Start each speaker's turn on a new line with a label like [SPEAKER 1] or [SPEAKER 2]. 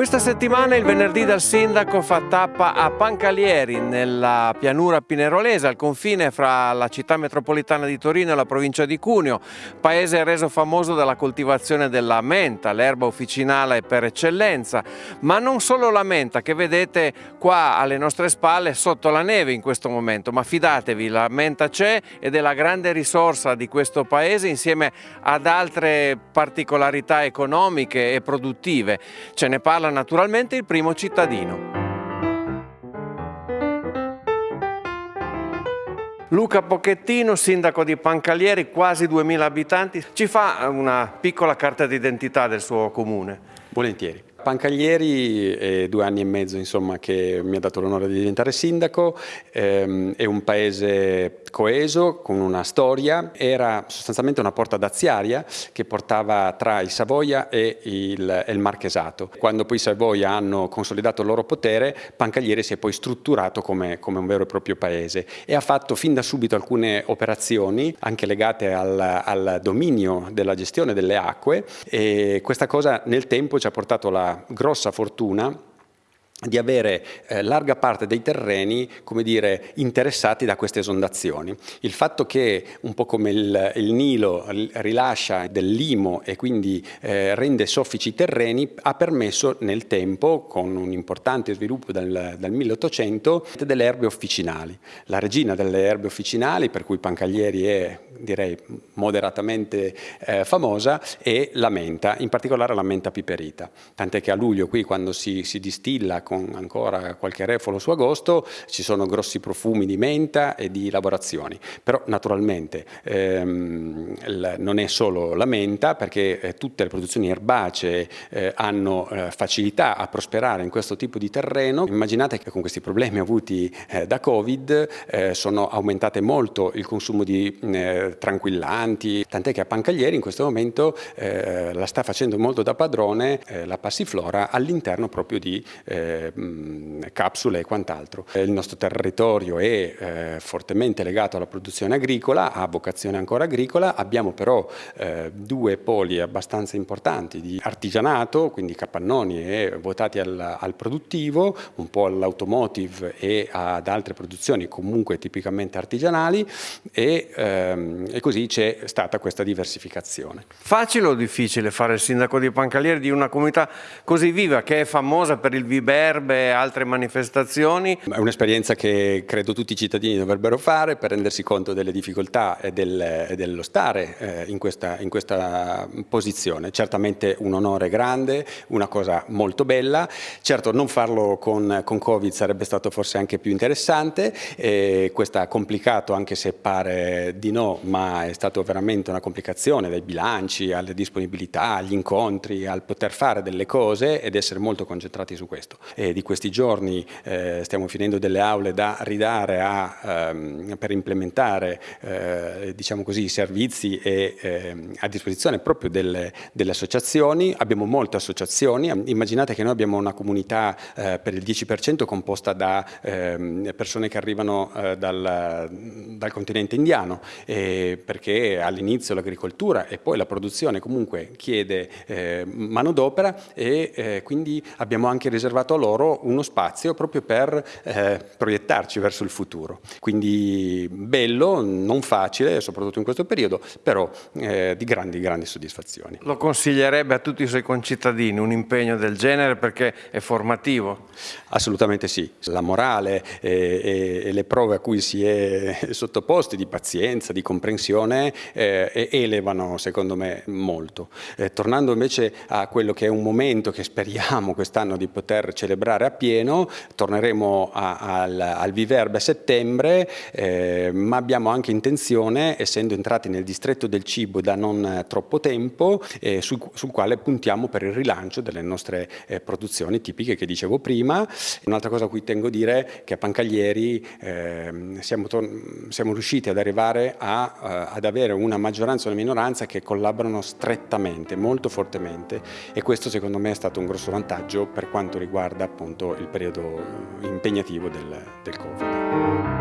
[SPEAKER 1] Questa settimana il venerdì dal sindaco fa tappa a Pancalieri nella pianura pinerolese al confine fra la città metropolitana di Torino e la provincia di Cuneo, paese reso famoso dalla coltivazione della menta, l'erba officinale per eccellenza, ma non solo la menta che vedete qua alle nostre spalle sotto la neve in questo momento, ma fidatevi la menta c'è ed è la grande risorsa di questo paese insieme ad altre particolarità economiche e produttive. Ce ne parla naturalmente il primo cittadino. Luca Pocchettino, sindaco di Pancalieri, quasi 2000 abitanti, ci fa una piccola carta d'identità del suo comune.
[SPEAKER 2] Volentieri. Pancaglieri è due anni e mezzo insomma, che mi ha dato l'onore di diventare sindaco, ehm, è un paese coeso, con una storia, era sostanzialmente una porta daziaria che portava tra il Savoia e il, il Marchesato. Quando poi i Savoia hanno consolidato il loro potere, Pancaglieri si è poi strutturato come, come un vero e proprio paese e ha fatto fin da subito alcune operazioni anche legate al, al dominio della gestione delle acque e questa cosa nel tempo ci ha portato la grossa fortuna di avere eh, larga parte dei terreni dire, interessati da queste esondazioni. Il fatto che un po' come il, il Nilo rilascia del limo e quindi eh, rende soffici i terreni ha permesso nel tempo, con un importante sviluppo dal, dal 1800, delle erbe officinali. La regina delle erbe officinali, per cui Pancaglieri è direi moderatamente eh, famosa, è la menta, in particolare la menta piperita. Tant'è che a luglio qui quando si, si distilla con ancora qualche refolo su agosto, ci sono grossi profumi di menta e di lavorazioni. Però naturalmente ehm, non è solo la menta, perché eh, tutte le produzioni erbacee eh, hanno eh, facilità a prosperare in questo tipo di terreno. Immaginate che con questi problemi avuti eh, da Covid eh, sono aumentate molto il consumo di eh, tranquillanti, tant'è che a Pancaglieri in questo momento la sta facendo molto da padrone la passiflora all'interno proprio di Mm, capsule e quant'altro. Il nostro territorio è eh, fortemente legato alla produzione agricola, ha vocazione ancora agricola, abbiamo però eh, due poli abbastanza importanti di artigianato, quindi capannoni e votati al, al produttivo, un po' all'automotive e ad altre produzioni comunque tipicamente artigianali e, ehm, e così c'è stata questa diversificazione.
[SPEAKER 1] Facile o difficile fare il sindaco di Pancalieri di una comunità così viva che è famosa per il Viberbe e altre manifestazioni.
[SPEAKER 2] È un'esperienza che credo tutti i cittadini dovrebbero fare per rendersi conto delle difficoltà e, del, e dello stare eh, in, questa, in, questa, posizione. Certamente un onore grande, una cosa molto bella. Certo non farlo con, con Covid sarebbe stato forse anche più interessante. Eh, questo ha complicato anche se pare di no, ma è stato veramente una complicazione dai bilanci alle disponibilità, agli incontri, al poter fare delle cose ed essere molto concentrati su questo. E di questi giorni eh, stiamo finendo delle aule da ridare a, ehm, per implementare eh, diciamo così, i servizi e, eh, a disposizione proprio delle, delle, associazioni. Abbiamo molte associazioni, immaginate che noi abbiamo una comunità eh, per il 10% composta da ehm, persone che arrivano eh, dal, dal, continente indiano perché all'inizio l'agricoltura e poi la produzione comunque chiede eh, manodopera e quindi abbiamo anche riservato loro uno spazio proprio per eh, proiettarci verso il futuro. Quindi bello, non facile, soprattutto in questo periodo, però eh, di grandi, grandi soddisfazioni.
[SPEAKER 1] Lo consiglierebbe a tutti i suoi concittadini un impegno del genere perché è formativo?
[SPEAKER 2] Assolutamente sì. La morale e, e, e le prove a cui si è sottoposti di pazienza, di comprensione, eh, elevano secondo me molto. Eh, tornando invece a quello che è un momento che speriamo quest'anno di poter celebrare lavorare a pieno, torneremo a, al, al, Viverbe a settembre, eh, ma abbiamo anche intenzione, essendo entrati nel distretto del cibo da non troppo tempo, eh, sul, sul, quale puntiamo per il rilancio delle nostre eh, produzioni tipiche che dicevo prima. Un'altra cosa a cui tengo a dire è che a Pancaglieri ehm, siamo, siamo, riusciti ad arrivare a, uh, ad avere una maggioranza e una minoranza che collaborano strettamente, molto fortemente e questo secondo me è stato un grosso vantaggio per quanto riguarda appunto appunto il periodo impegnativo del, del Covid.